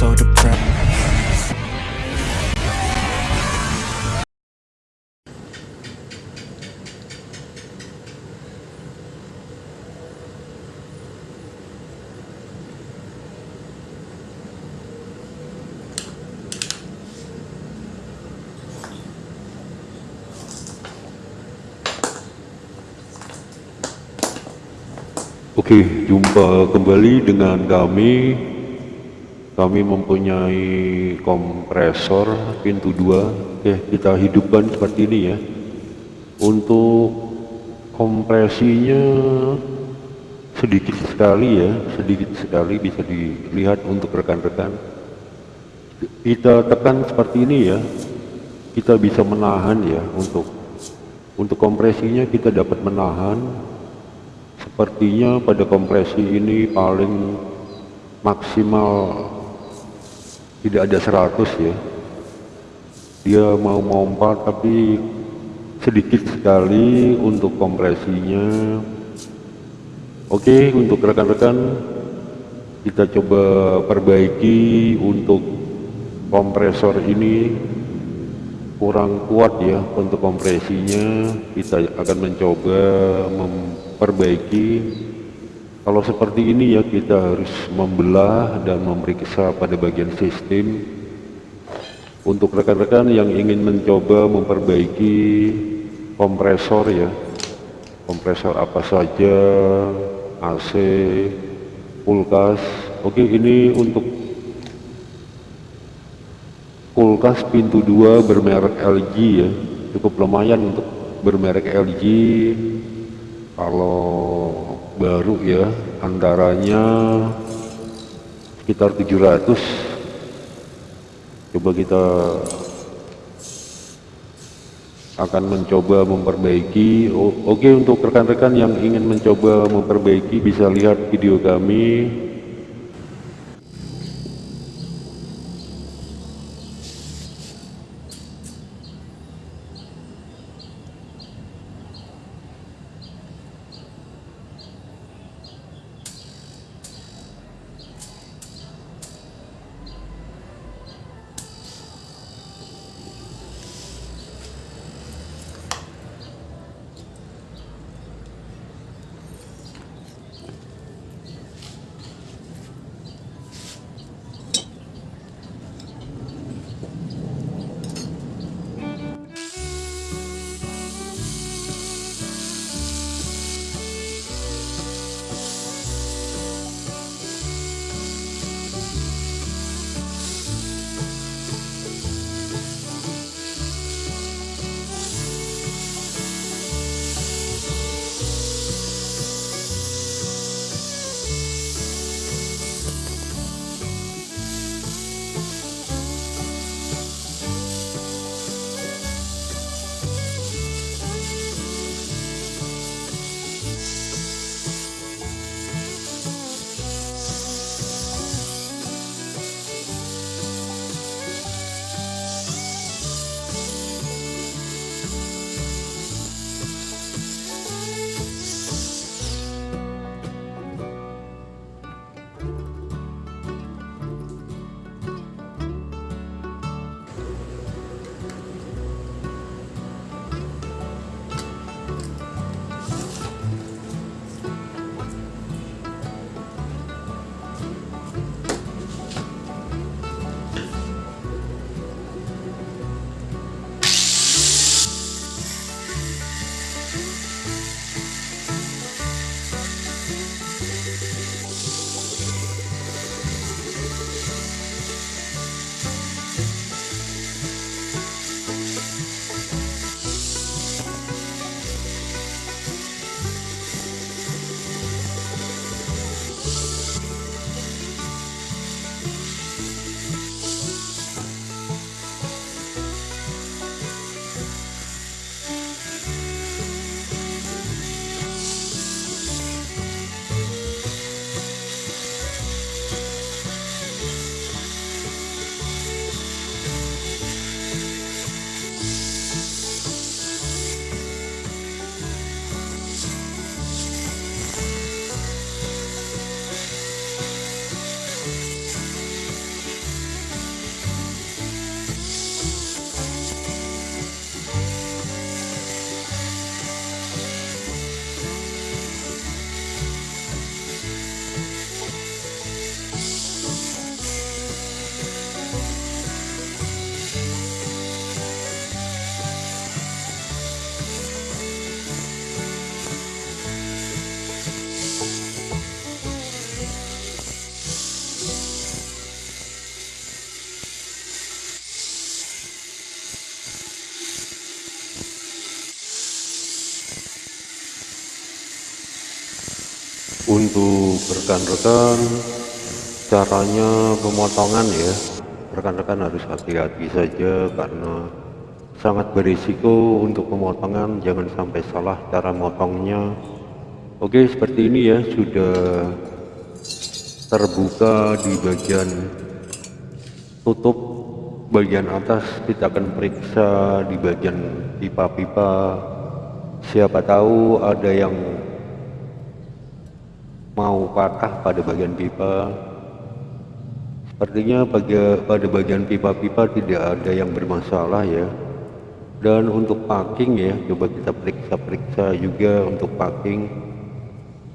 so depressed. Oke, jumpa kembali dengan kami kami mempunyai kompresor pintu dua. Oke, kita hidupkan seperti ini ya. Untuk kompresinya sedikit sekali ya, sedikit sekali bisa dilihat untuk rekan-rekan. Kita tekan seperti ini ya. Kita bisa menahan ya untuk untuk kompresinya kita dapat menahan sepertinya pada kompresi ini paling maksimal tidak ada 100 ya. Dia mau mompa tapi sedikit sekali untuk kompresinya. Oke untuk rekan-rekan kita coba perbaiki untuk kompresor ini. Kurang kuat ya untuk kompresinya. Kita akan mencoba memperbaiki kalau seperti ini ya kita harus membelah dan memeriksa pada bagian sistem. Untuk rekan-rekan yang ingin mencoba memperbaiki kompresor ya kompresor apa saja AC kulkas. Oke ini untuk kulkas pintu dua bermerek LG ya. Cukup lumayan untuk bermerek LG kalau baru ya antaranya sekitar 700 coba kita akan mencoba memperbaiki. Oke untuk rekan-rekan yang ingin mencoba memperbaiki bisa lihat video kami untuk rekan-rekan caranya pemotongan ya. Rekan-rekan harus hati-hati saja karena sangat berisiko untuk pemotongan. Jangan sampai salah cara motongnya. Oke seperti ini ya sudah terbuka di bagian tutup bagian atas. Kita akan periksa di bagian pipa-pipa. Siapa tahu ada yang mau patah pada bagian pipa. Sepertinya pada bagian pipa-pipa tidak ada yang bermasalah ya. Dan untuk packing ya coba kita periksa-periksa juga untuk packing.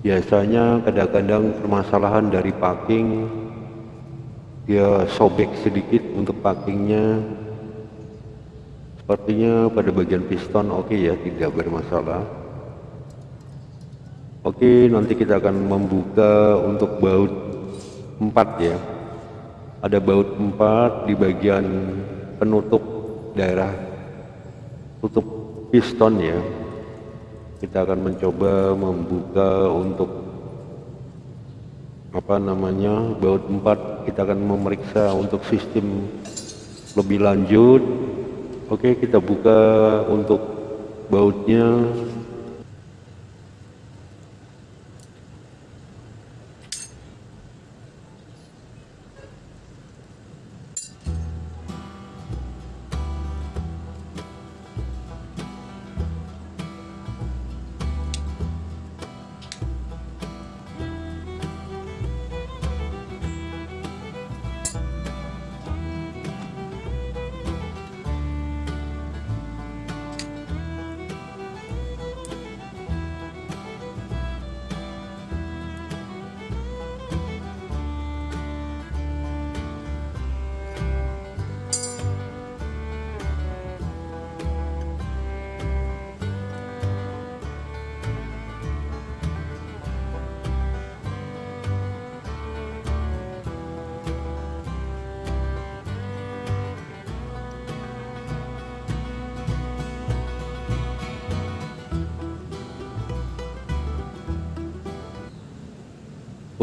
Biasanya kadang-kadang permasalahan dari packing dia sobek sedikit untuk packingnya. Sepertinya pada bagian piston oke okay ya tidak bermasalah Oke, nanti kita akan membuka untuk baut 4 ya. Ada baut 4 di bagian penutup daerah tutup piston ya. Kita akan mencoba membuka untuk apa namanya baut 4 kita akan memeriksa untuk sistem lebih lanjut oke kita buka untuk bautnya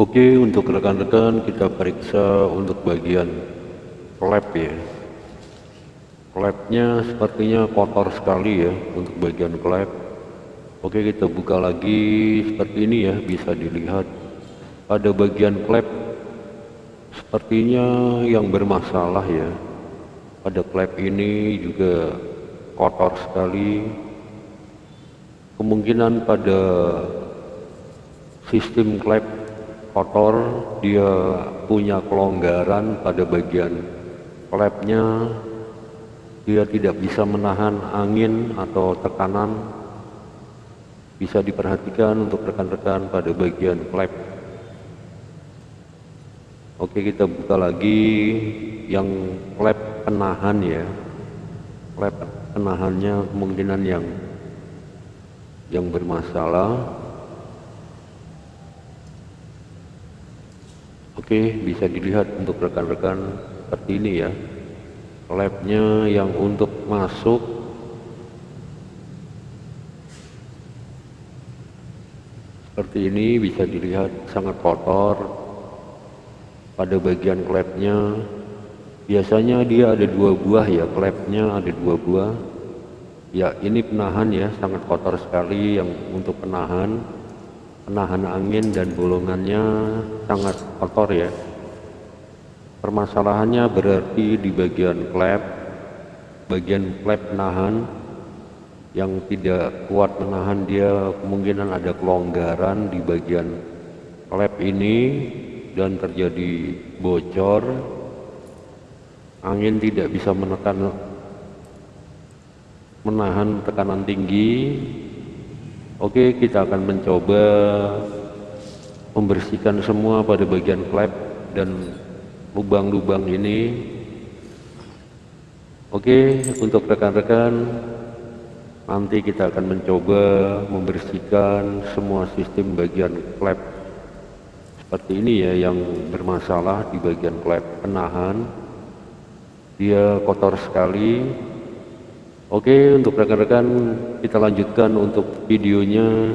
Oke untuk rekan-rekan kita periksa untuk bagian klep ya. Klepnya sepertinya kotor sekali ya untuk bagian klep Oke kita buka lagi seperti ini ya bisa dilihat. Pada bagian klep sepertinya yang bermasalah ya. Pada klep ini juga kotor sekali. Kemungkinan pada sistem klep kotor dia punya kelonggaran pada bagian klepnya dia tidak bisa menahan angin atau tekanan. Bisa diperhatikan untuk rekan-rekan pada bagian klep oke kita buka lagi yang klep penahan ya. Klep penahannya kemungkinan yang yang bermasalah Oke, bisa dilihat untuk rekan-rekan seperti ini ya. Labnya yang untuk masuk. Seperti ini bisa dilihat sangat kotor. Pada bagian klepnya biasanya dia ada dua buah ya. Klepnya ada dua buah. Ya ini penahan ya sangat kotor sekali yang untuk penahan penahan angin dan bolongannya sangat kotor ya. Permasalahannya berarti di bagian klep bagian klep penahan yang tidak kuat menahan dia kemungkinan ada kelonggaran di bagian klep ini dan terjadi bocor. Angin tidak bisa menekan menahan tekanan tinggi Oke, kita akan mencoba membersihkan semua pada bagian klep dan lubang-lubang ini. Oke, untuk rekan-rekan, nanti kita akan mencoba membersihkan semua sistem bagian klep seperti ini ya yang bermasalah di bagian klep penahan. Dia kotor sekali, Oke untuk rekan-rekan kita lanjutkan untuk videonya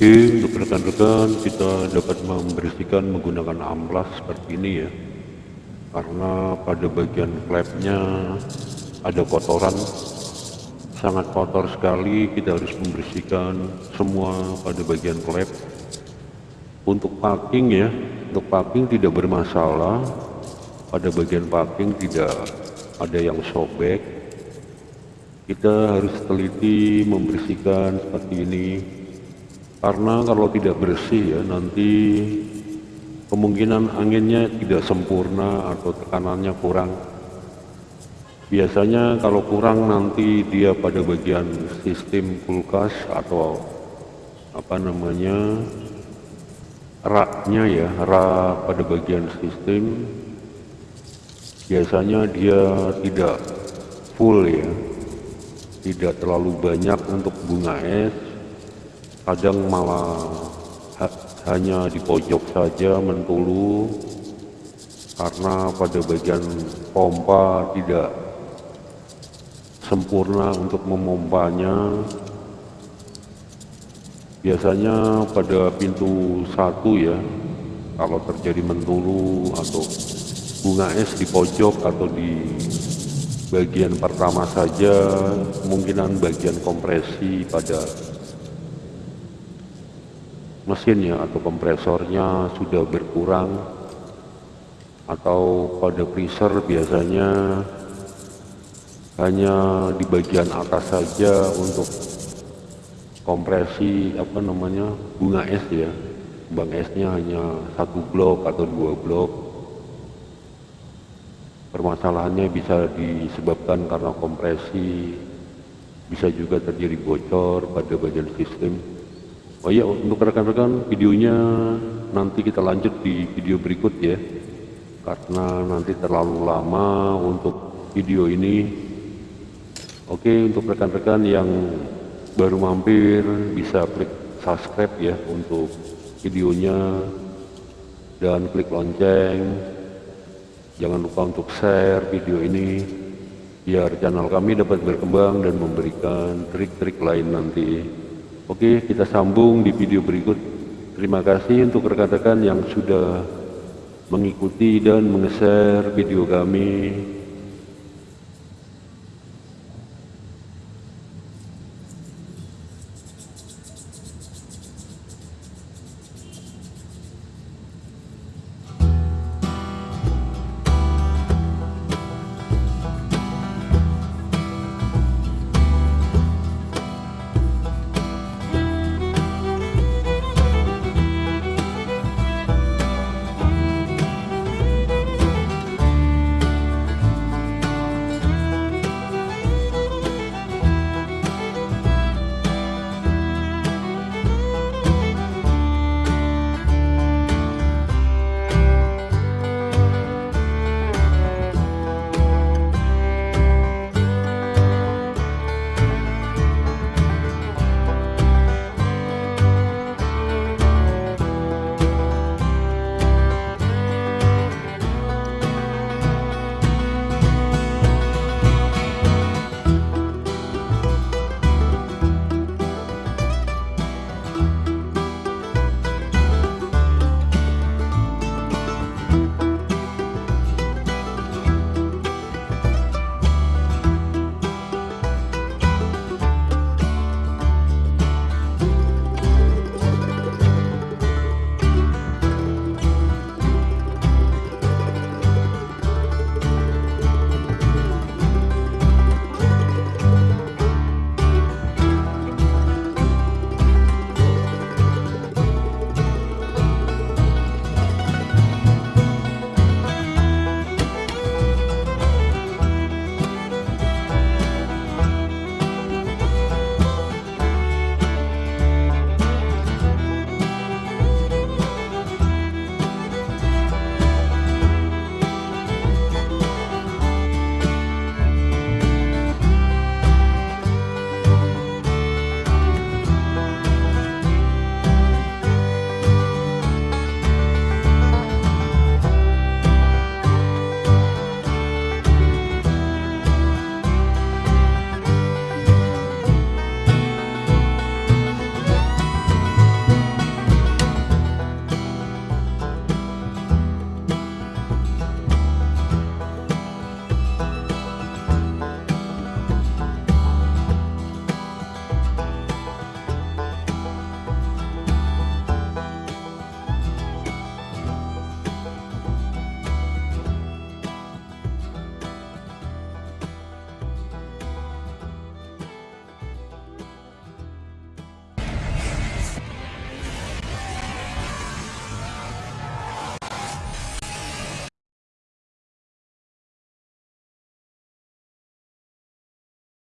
Oke, untuk rekan-rekan kita dapat membersihkan menggunakan amplas seperti ini ya. Karena pada bagian klepnya ada kotoran sangat kotor sekali. Kita harus membersihkan semua pada bagian klep untuk packing ya untuk packing tidak bermasalah. Pada bagian packing tidak ada yang sobek. Kita harus teliti membersihkan seperti ini karena kalau tidak bersih ya nanti kemungkinan anginnya tidak sempurna atau tekanannya kurang. Biasanya kalau kurang nanti dia pada bagian sistem kulkas atau apa namanya raknya ya rak pada bagian sistem biasanya dia tidak full ya. Tidak terlalu banyak untuk bunga es kadang malah ha hanya di pojok saja mentulu karena pada bagian pompa tidak sempurna untuk memompanya. Biasanya pada pintu satu ya kalau terjadi mentulu atau bunga es di pojok atau di bagian pertama saja kemungkinan bagian kompresi pada mesinnya atau kompresornya sudah berkurang atau pada freezer biasanya hanya di bagian atas saja untuk kompresi apa namanya bunga es ya. Bang esnya hanya satu blok atau dua blok. Permasalahannya bisa disebabkan karena kompresi bisa juga terjadi bocor pada bagian sistem Oh iya untuk rekan-rekan videonya nanti kita lanjut di video berikut ya. Karena nanti terlalu lama untuk video ini. Oke untuk rekan-rekan yang baru mampir bisa klik subscribe ya untuk videonya. Dan klik lonceng. Jangan lupa untuk share video ini biar channel kami dapat berkembang dan memberikan trik-trik lain nanti Oke, kita sambung di video berikut. Terima kasih untuk rekan-rekan yang sudah mengikuti dan meng-share video kami.